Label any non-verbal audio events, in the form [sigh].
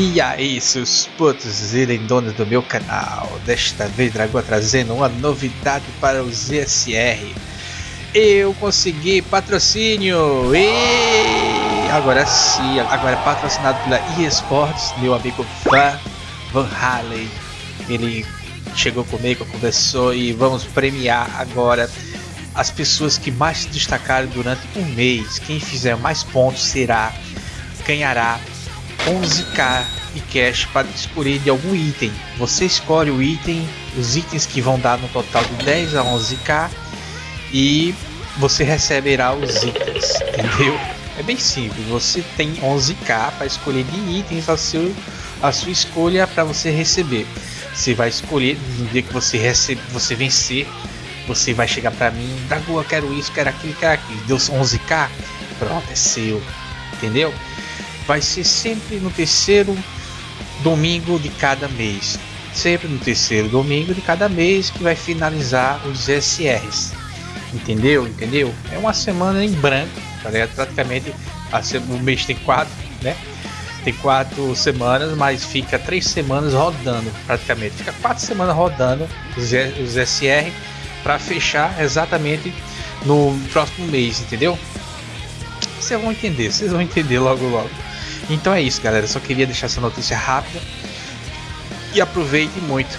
E aí, seus putos e do meu canal, desta vez Dragão trazendo uma novidade para o ZSR. Eu consegui patrocínio e agora sim, agora é patrocinado pela eSports, meu amigo Van, Van Halen. Ele chegou comigo, conversou e vamos premiar agora as pessoas que mais se destacaram durante um mês. Quem fizer mais pontos será ganhará 11k e cash para escolher de algum item. Você escolhe o item, os itens que vão dar no total de 10 a 11k e você receberá os itens, [laughs] entendeu? É bem simples, você tem 11k para escolher de itens a, seu, a sua escolha para você receber. Você vai escolher no dia que você recebe, você vencer, você vai chegar para mim, Dagu, eu quero isso, quero aquilo, quero aquilo. Deu 11k, pronto, é seu, entendeu? Vai ser sempre no terceiro domingo de cada mês. Sempre no terceiro domingo de cada mês que vai finalizar os SRs. Entendeu? Entendeu? É uma semana em branco, tá praticamente o mês tem quatro, né? Tem quatro semanas, mas fica três semanas rodando, praticamente. Fica quatro semanas rodando os, os SR para fechar exatamente no próximo mês, entendeu? Vocês vão entender, vocês vão entender logo logo. Então é isso, galera. Só queria deixar essa notícia rápida. E aproveite muito.